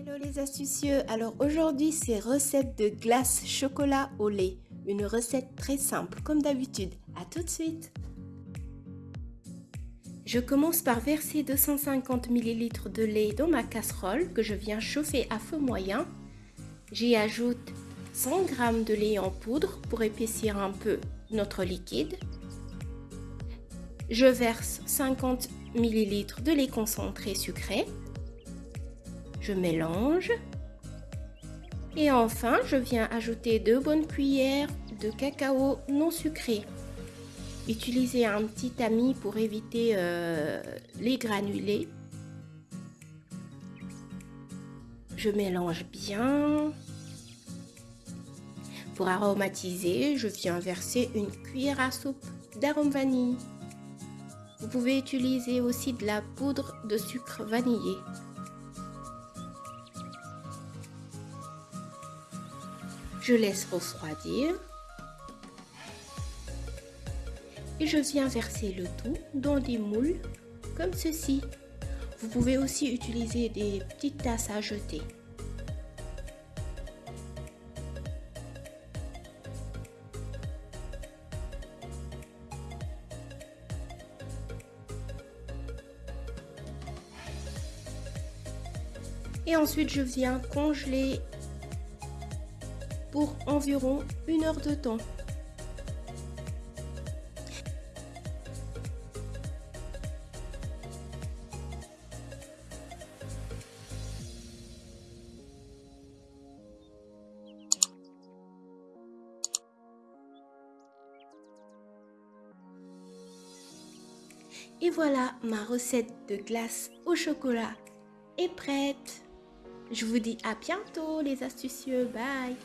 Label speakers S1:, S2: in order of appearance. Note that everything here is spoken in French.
S1: Hello les astucieux, alors aujourd'hui c'est recette de glace chocolat au lait. Une recette très simple comme d'habitude. A tout de suite Je commence par verser 250 ml de lait dans ma casserole que je viens chauffer à feu moyen. J'y ajoute 100 g de lait en poudre pour épaissir un peu notre liquide. Je verse 50 ml de lait concentré sucré. Mélange. Et enfin, je viens ajouter deux bonnes cuillères de cacao non sucré. Utilisez un petit tamis pour éviter euh, les granulés. Je mélange bien. Pour aromatiser, je viens verser une cuillère à soupe d'arôme vanille. Vous pouvez utiliser aussi de la poudre de sucre vanillé. Je laisse refroidir. Et je viens verser le tout dans des moules comme ceci. Vous pouvez aussi utiliser des petites tasses à jeter. Et ensuite, je viens congeler pour environ une heure de temps. Et voilà, ma recette de glace au chocolat est prête. Je vous dis à bientôt les astucieux. Bye